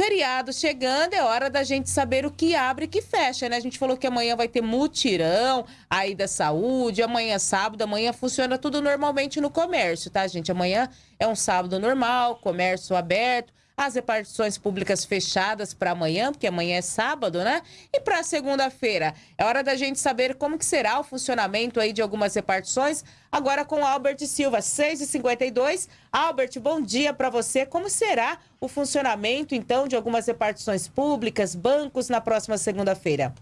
Feriado chegando, é hora da gente saber o que abre e que fecha, né? A gente falou que amanhã vai ter mutirão aí da saúde, amanhã é sábado, amanhã funciona tudo normalmente no comércio, tá, gente? Amanhã é um sábado normal, comércio aberto, as repartições públicas fechadas para amanhã, porque amanhã é sábado, né? E para segunda-feira, é hora da gente saber como que será o funcionamento aí de algumas repartições. Agora com Albert Silva, 6h52. Albert, bom dia para você. Como será o funcionamento, então, de algumas repartições públicas, bancos, na próxima segunda-feira?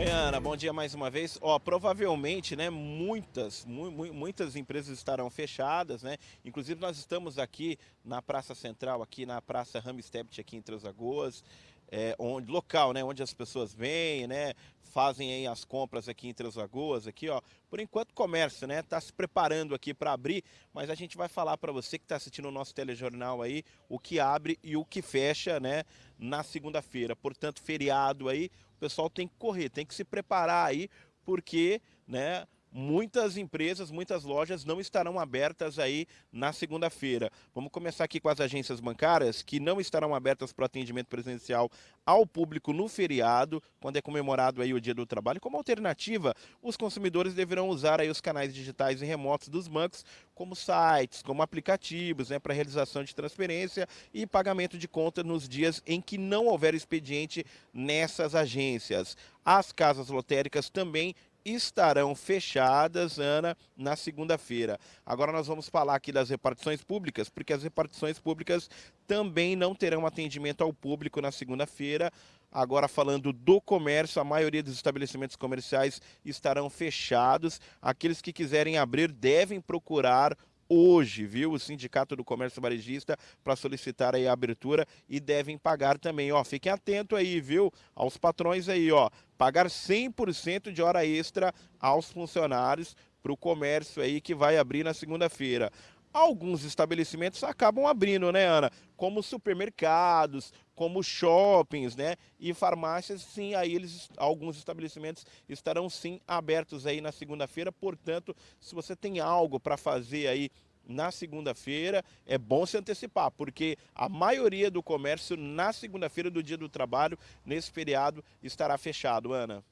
Oi, Ana, bom dia mais uma vez. Ó, provavelmente, né, muitas, mu muitas empresas estarão fechadas, né? Inclusive nós estamos aqui na Praça Central, aqui na Praça Ramstedt, aqui em Três Lagoas, é, onde, local, né, onde as pessoas vêm, né, fazem aí as compras aqui em Três Lagoas, aqui, ó. Por enquanto, comércio, né, tá se preparando aqui para abrir, mas a gente vai falar para você que está assistindo o nosso telejornal aí, o que abre e o que fecha, né, na segunda-feira. Portanto, feriado aí, o pessoal tem que correr, tem que se preparar aí, porque, né, muitas empresas, muitas lojas não estarão abertas aí na segunda-feira. Vamos começar aqui com as agências bancárias que não estarão abertas para atendimento presencial ao público no feriado, quando é comemorado aí o Dia do Trabalho. Como alternativa, os consumidores deverão usar aí os canais digitais e remotos dos bancos, como sites, como aplicativos, né, para realização de transferência e pagamento de conta nos dias em que não houver expediente nessas agências. As casas lotéricas também estarão fechadas, Ana, na segunda-feira. Agora nós vamos falar aqui das repartições públicas, porque as repartições públicas também não terão atendimento ao público na segunda-feira. Agora falando do comércio, a maioria dos estabelecimentos comerciais estarão fechados. Aqueles que quiserem abrir devem procurar hoje, viu, o Sindicato do Comércio Varejista para solicitar aí a abertura e devem pagar também, ó, fiquem atentos aí, viu, aos patrões aí, ó, pagar 100% de hora extra aos funcionários para o comércio aí que vai abrir na segunda-feira. Alguns estabelecimentos acabam abrindo, né, Ana? Como supermercados, como shoppings, né? E farmácias, sim, aí eles, alguns estabelecimentos estarão sim abertos aí na segunda-feira. Portanto, se você tem algo para fazer aí na segunda-feira, é bom se antecipar, porque a maioria do comércio na segunda-feira do dia do trabalho, nesse feriado, estará fechado, Ana.